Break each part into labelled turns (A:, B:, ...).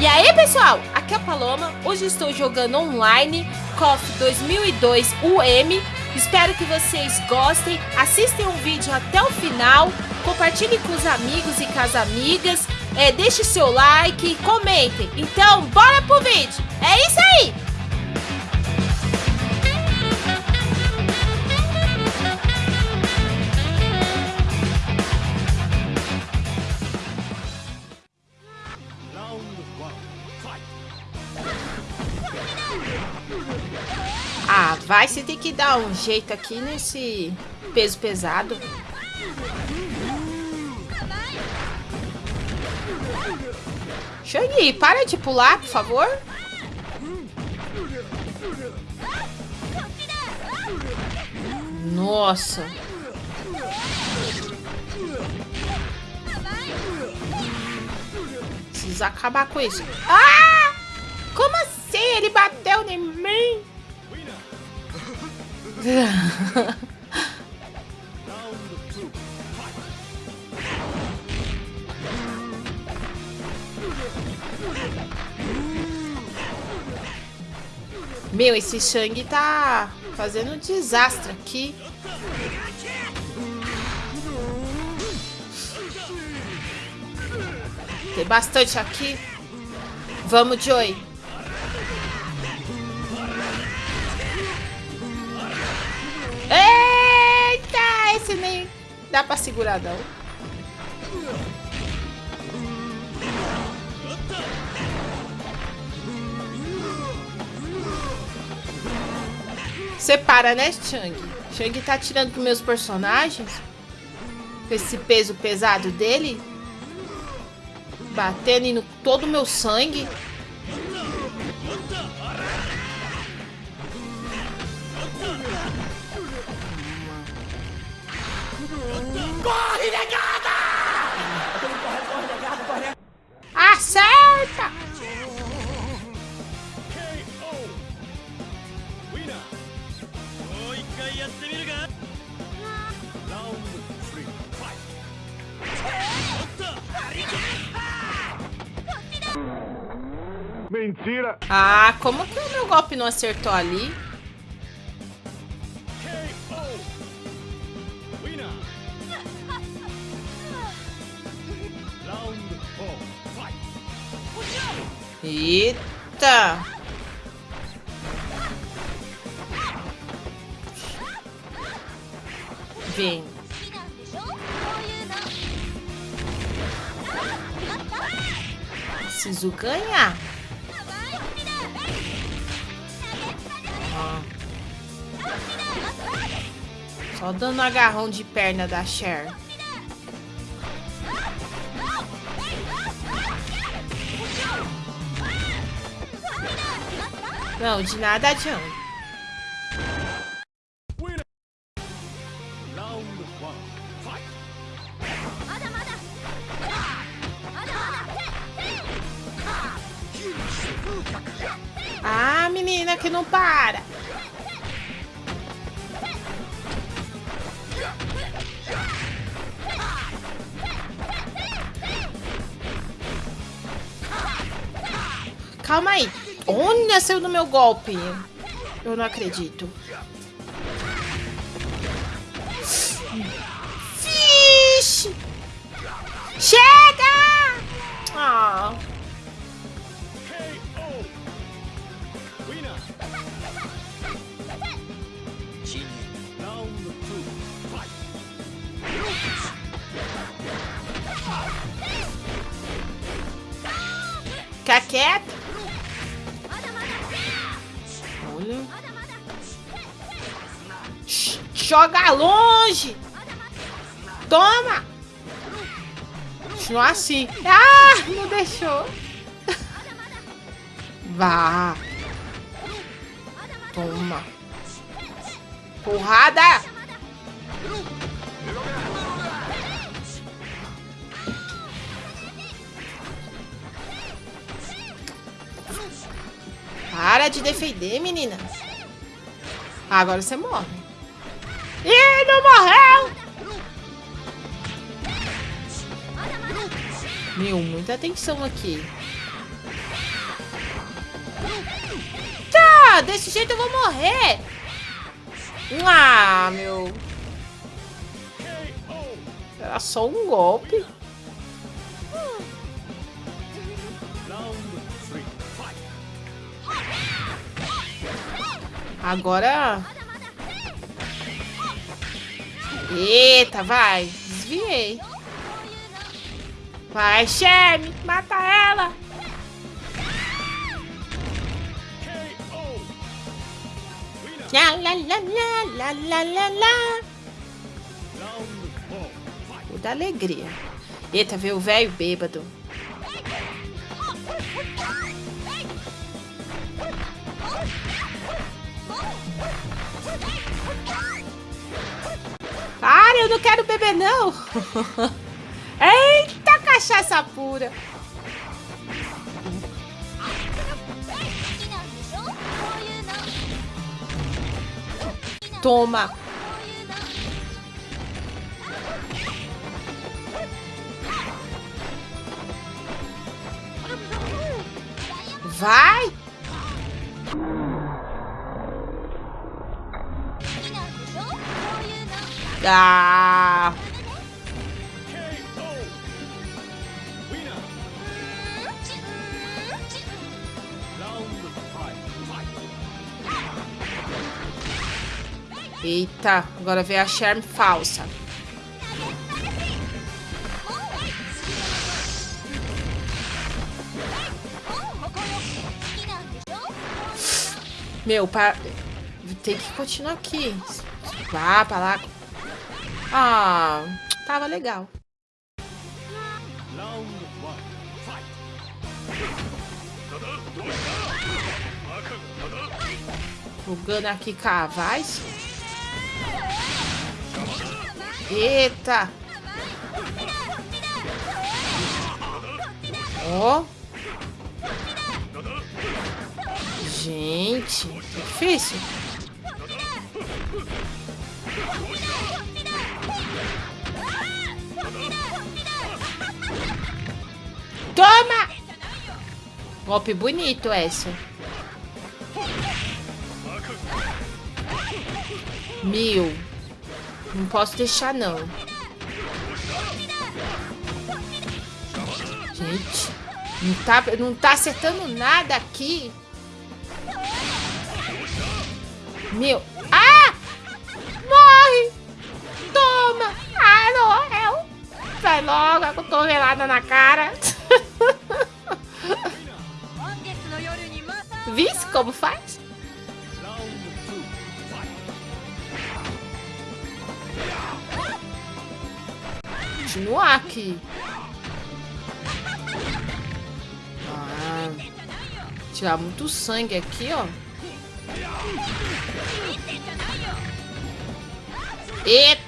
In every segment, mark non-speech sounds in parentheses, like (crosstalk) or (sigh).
A: E aí pessoal, aqui é a Paloma, hoje estou jogando online KOF 2002 UM Espero que vocês gostem, assistam o vídeo até o final, compartilhem com os amigos e com as amigas, é, deixe seu like, comentem. Então, bora pro vídeo! É isso aí! Ah, vai, você tem que dar um jeito aqui nesse peso pesado. Shang, para de pular, por favor. Nossa. Precisa acabar com isso. Ah! Como assim? Ele bateu em mim? Meu, esse Shang tá fazendo um desastre aqui. Tem bastante aqui. Vamos, Joey. Eita, esse nem dá pra segurar não. Separa, né, Chang? Chang tá tirando com meus personagens. Com esse peso pesado dele. Batendo em todo o meu sangue. Corre, negada! Mentira! Ah, como que o meu golpe não acertou ali? Eita! Vem. Preciso ganhar. Só dando agarrão de perna da Cher. Não, de nada adianta. Ah, menina que não para. Calma aí. Olha, saiu do meu golpe. Eu não acredito. Longe! Toma! Continua assim. Ah, não deixou. Vá. Toma. Porrada! Para de defender, menina. Agora você morre. E não morreu! Meu, muita atenção aqui. Tá, desse jeito eu vou morrer. Ah, meu. Era só um golpe. Agora Eita, vai. Desviei. Vai, Sherm. Mata ela. La la la la la la la O da alegria. Eita, veio o velho bêbado. Para, eu não quero beber, não. (laughs) Eita, cachaça pura. Toma. Vai. Ah. Eita, agora veio a Charm falsa. Meu, para... tem que continuar aqui. Vá pra lá. Ah, tava legal. Jogando aqui cavais. Eita! Ó. Oh. Gente, é difícil. Toma! Golpe bonito essa. Mil. Não posso deixar, não. Gente, não tá, não tá acertando nada aqui. Meu. Ah! Sai logo, a cotovelada na cara. (laughs) Visse como faz? Continuar aqui. Ah, tirar muito sangue aqui, ó. Eita!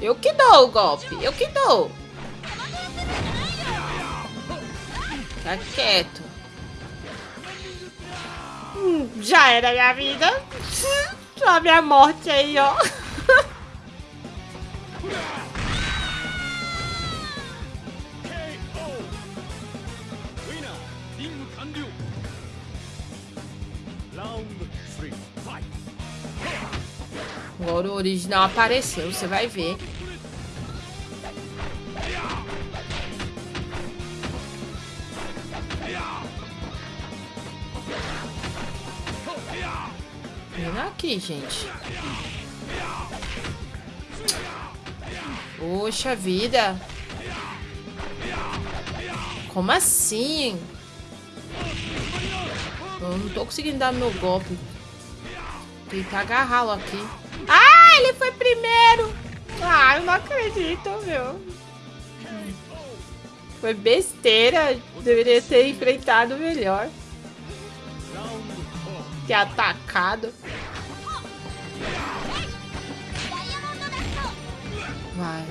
A: Eu que dou o golpe. Eu que dou. Tá quieto. Hum, já era minha vida. Só minha morte aí, ó. Agora o original apareceu, você vai ver. Vem aqui, gente. Poxa vida. Como assim? Eu não tô conseguindo dar meu golpe. Tentar agarrá-lo aqui. Eu não acredito, meu. Foi besteira. Deveria ter enfrentado melhor. Ter atacado. Vai.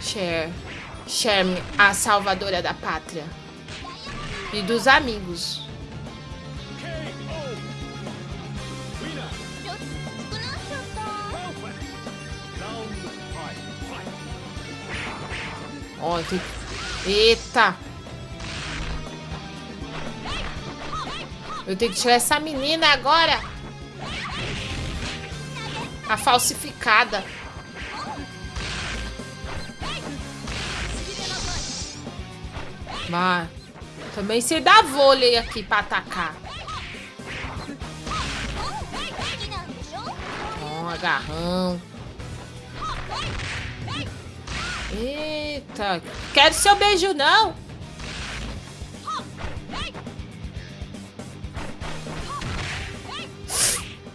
A: Cher. Cher, a salvadora da pátria. E dos amigos. Ó, tem... Eita! Eu tenho que tirar essa menina agora! A falsificada. Mas Também se dá vôlei aqui pra atacar. Ó, agarrão. Eita. Quero seu beijo, não.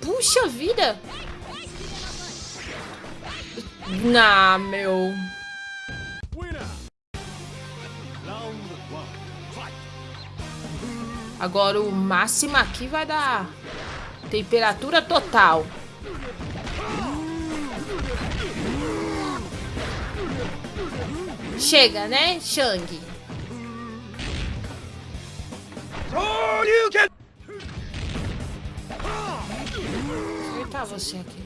A: Puxa vida. Não, meu. Agora o máximo aqui vai dar temperatura total. Chega, né, Shang? Acertar você aqui.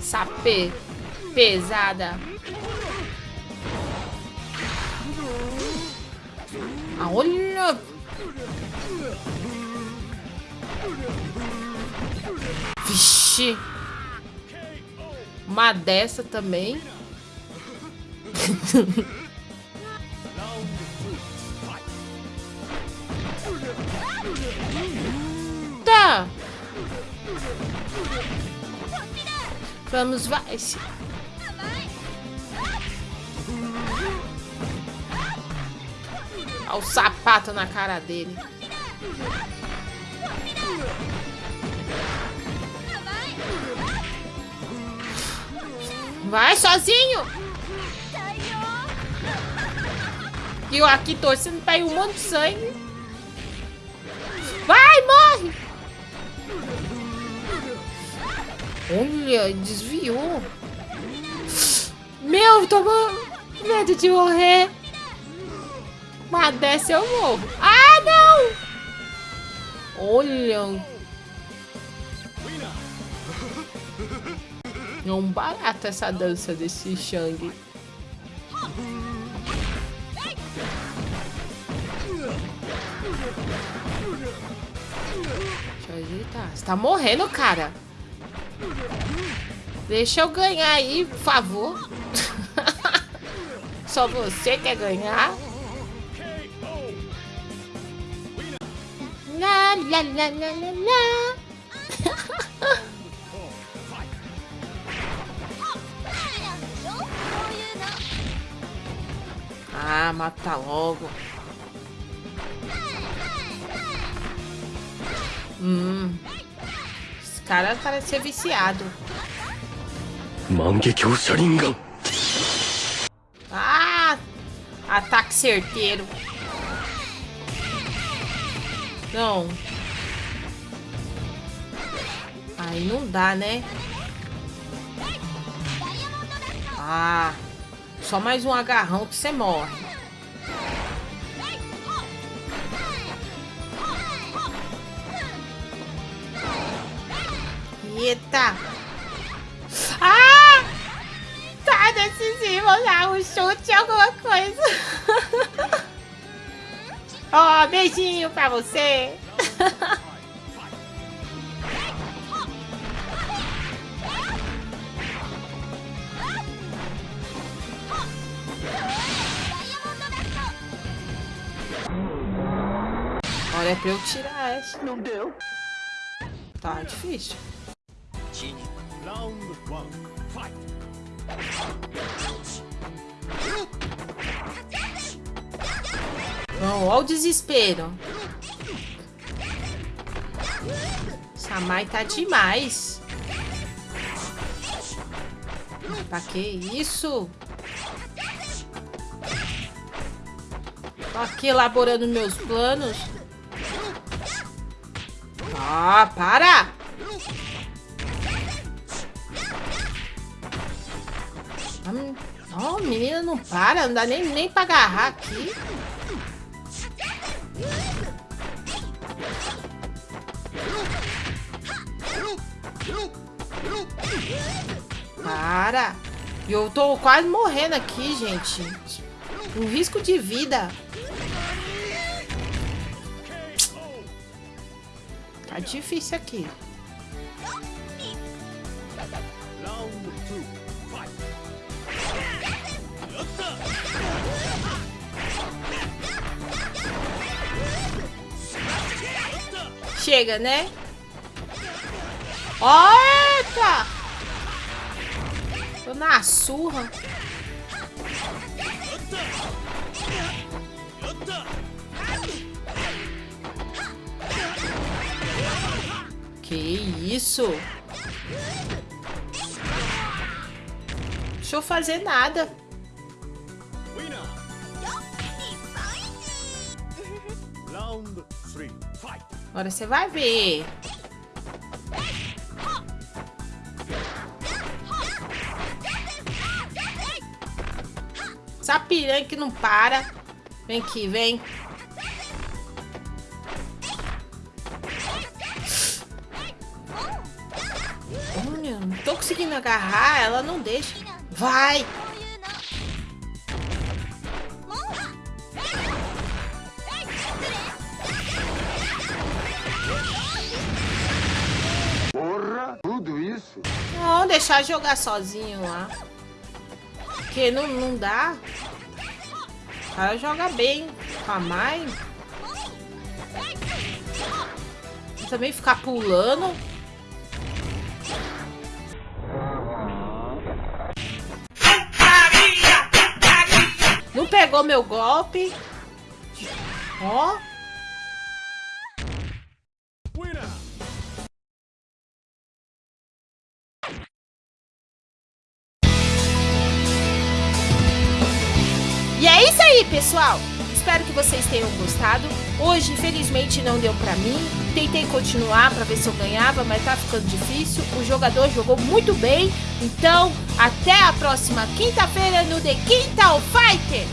A: Sapê pesada. Ah, olha! Vixe! Uma dessa também. (laughs) tá! Vamos, vai! Olha o sapato na cara dele. Vai sozinho! E eu aqui torcendo pra ir um monte de sangue. Vai, morre! Olha, desviou. Meu, tô medo de morrer. Mas desce eu morro. Ah, não! Olha. É um barato essa dança desse Shang. Deixa eu ajeitar. Você tá morrendo, cara. Deixa eu ganhar aí, por favor. (laughs) Só você quer ganhar? La la la la la la. Mata logo. Hum. Esse cara parece ser viciado.
B: Mangekyo Sharingan.
A: Ah! Ataque certeiro. Não. Aí não dá, né? Ah. Só mais um agarrão que você morre. Eita! Ah! Tá decisivo lá, um chute, alguma coisa. (laughs) Ó, oh, beijinho pra você. Olha pra eu tirar essa.
B: Não deu.
A: Tá difícil. Round one, fight. Não, olha o desespero. Samai tá demais. Pra que isso? Tô aqui elaborando meus planos. Ah, para! Oh, menina, não para. Não dá nem, nem pra agarrar aqui. Para. Eu tô quase morrendo aqui, gente. Um risco de vida. Tá difícil aqui. Chega, né? Eita! Tô na surra. Que isso? Deixa eu fazer nada. Agora você vai ver. Essa piranha que não para. Vem aqui, vem. Olha, não tô conseguindo agarrar, ela não deixa. Vai! Deixar jogar sozinho lá. Porque não, não dá. O cara joga bem com a Mai. Também ficar pulando. Não pegou meu golpe. Ó. aí, pessoal. Espero que vocês tenham gostado. Hoje, infelizmente, não deu pra mim. Tentei continuar pra ver se eu ganhava, mas tá ficando difícil. O jogador jogou muito bem. Então, até a próxima quinta-feira no The Quintal Fighter.